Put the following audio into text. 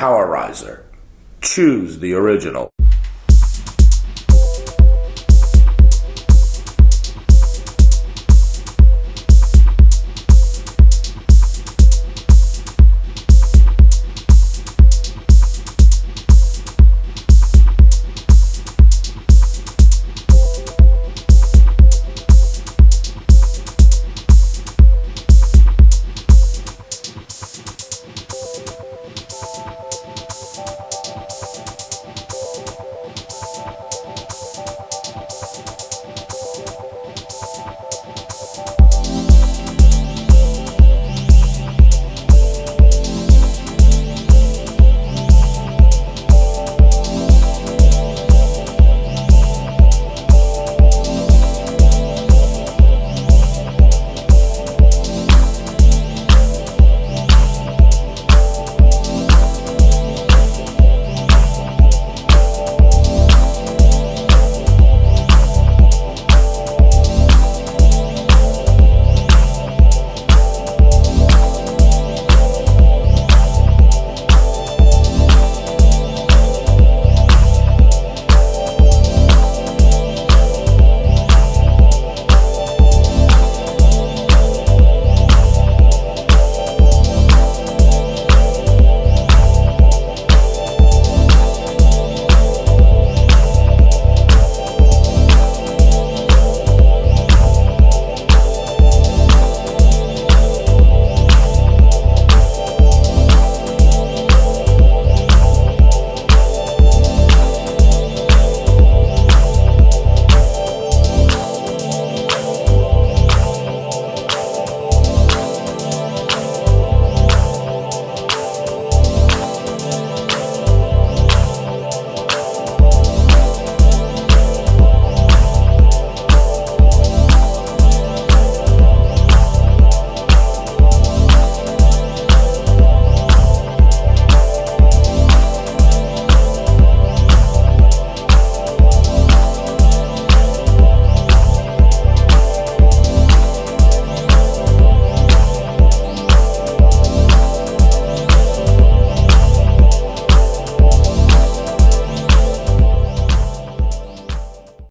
Powerizer. Choose the original.